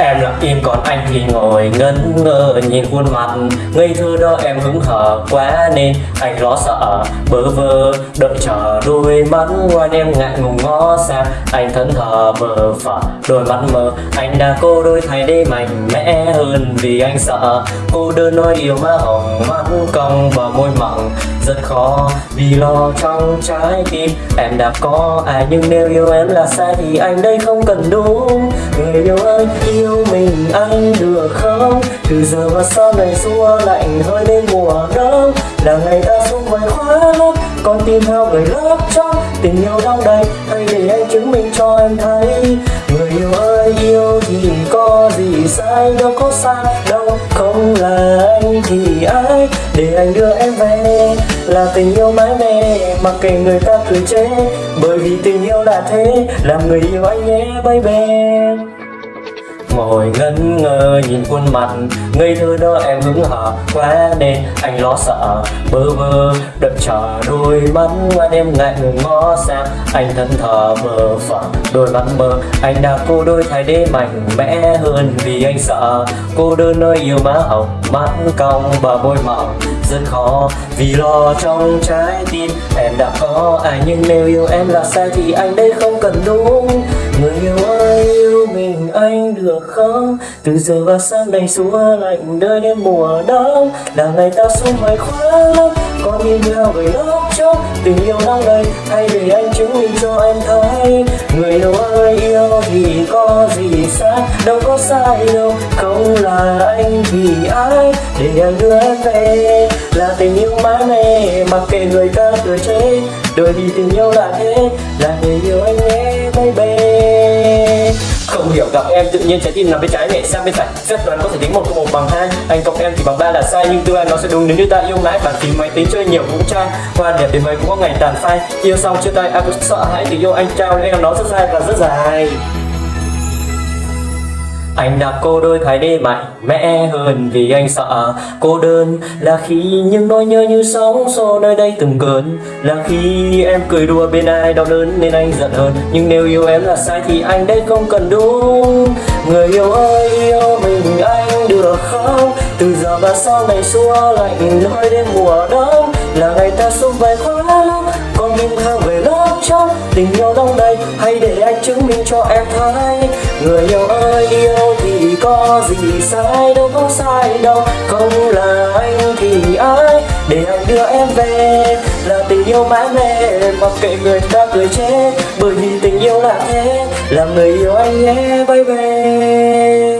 É, im, còn anh thì ngồi ngẩn ngơ, nhìn khuôn mặt ngây thơ đó, em hứng hở quá nên anh lo sợ. Bơ vơ đợi chờ đôi mắt ngoan, em ngại ngùng ngó sang. Anh thẫn thờ bờ phờ đôi mắt mờ. Anh đã cô đôi thay để mạnh mẽ hơn vì anh sợ. Cô đơn nói yêu má hồng mắt cong và môi mỏng. Rất khó vì lo trong trái tim. Em đã có ai, nhưng nếu yêu em là sai thì anh đây không cần đúng. Người yêu ơi, yêu mình anh được không? Từ giờ và sau này xua lạnh hơi đến mùa đông. Là ngày ta xuống quanh khóa lắm con tim theo người lớp trong tình yêu đong đầy thay để anh chứng minh cho em thấy. Người yêu ơi, yêu thì có gì sai? Đâu có sai, đâu không là anh thì ai? Để anh đưa em về là tình yêu mãi mê. Mặc kệ người ta cười chế bởi vì tình yêu là thế. Làm người yêu anh nhé baby ngồi ngẩn ngơ nhìn khuôn mặt, ngây thơ đó em hứng hở quá nên anh lo sợ. Bơ vơ, đợi chờ đôi mắt ngoan em ngại ngó sang. Anh thân thờ mờ phở, đôi mắt mơ anh đã cô đôi thay để mạnh mẽ hơn vì anh sợ. Cô đơn nơi yêu má hồng mắt cong và môi mỏng. Rất khó vì lo trong trái tim em đã có. Ai nhưng nếu yêu em là sai thì anh đây không cần đúng. Người yêu ơi yêu mình anh được không? Từ giờ và sang này xua lạnh đời đến mùa đông. Là ngày ta xuống ngoài khóa lắm con đi theo về lúc trước tình yêu đang đây hay để anh chứng minh cho em thấy. Người yêu ơi, yêu thì có gì sai đâu có sai đâu, không là anh thì ai? Để anh đưa em về, là tình yêu mãi mê. Mặc kệ người ta cười chế đời vì tình yêu là thế. Là người yêu em tự nhiên trái tim nằm bên trái nhảy sang bên phải. Phép đoán có thể tính một cộng một bằng hai. Anh cộng em thì bằng ba là sai, nhưng tương lai nó sẽ đúng nếu như ta yêu mãi. Bản phím máy tính chơi nhiều cũng trai, hoa đẹp đến mấy cũng có ngày tàn phai. Yêu xong chia tay, ai cũng sợ hãi thì yêu anh trao. Nên nó rất dài và rất dài anh đã cô đôi thay để mạnh mẽ hơn vì anh sợ. Cô đơn là khi những nỗi nhớ như sóng xô nơi đây từng cơn. Là khi em cười đùa bên ai đau đớn nên anh giận hơn. Nhưng nếu yêu em là sai thì anh đây không cần đúng. Người yêu ơi, yêu mình anh được không? Từ giờ và sau này xua lạnh nơi đến mùa đông. Là ngày ta xung vầy khóa lắm con tim theo về lâu trong tình yêu đông đầy. Hãy để anh chứng minh cho em thấy, người yêu ơi, yêu thì có gì sai, đâu có sai đâu. Không là anh thì ai để anh đưa em về? Là tình yêu mãi mê, mặc kệ người ta cười chết. Bởi vì tình yêu là thế, là người yêu anh nhé baby